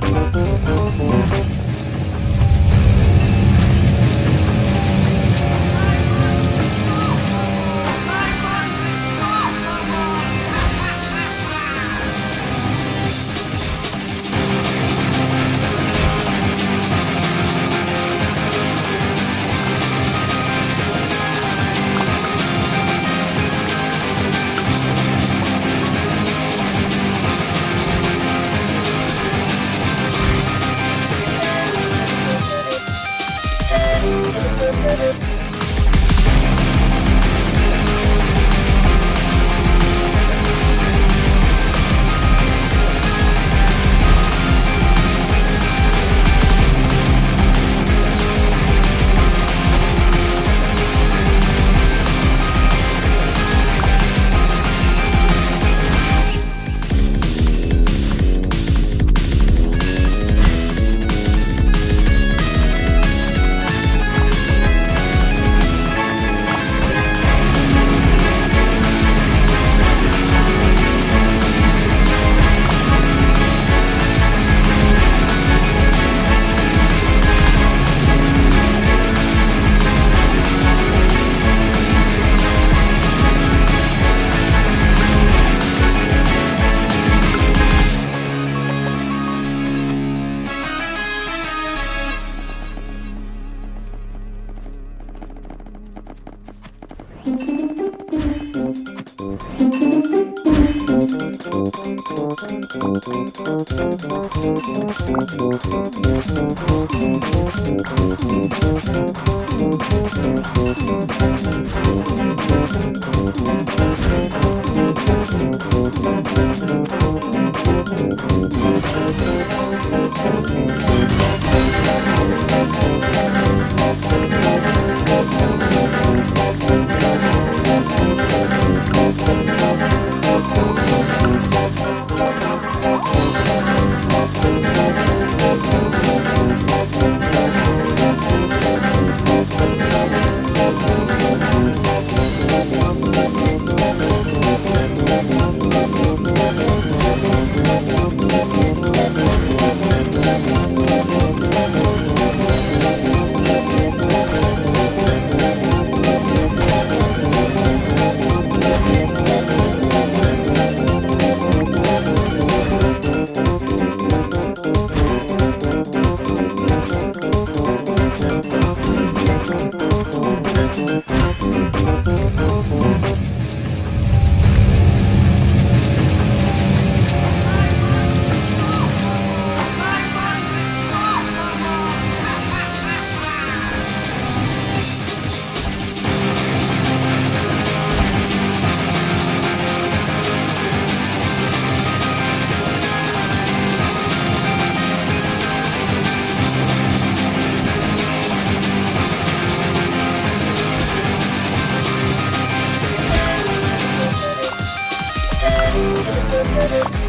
Música We'll be right back. We'll be.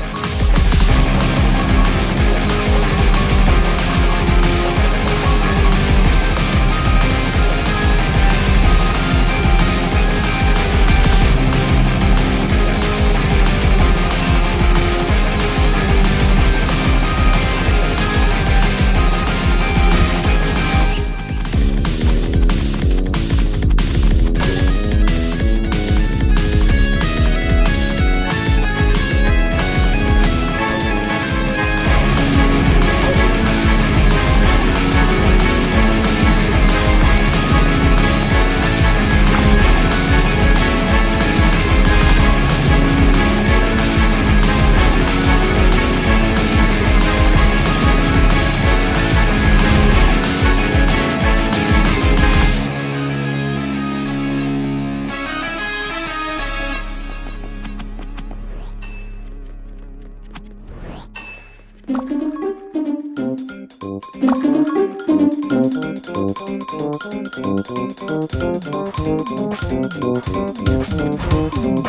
Thank you.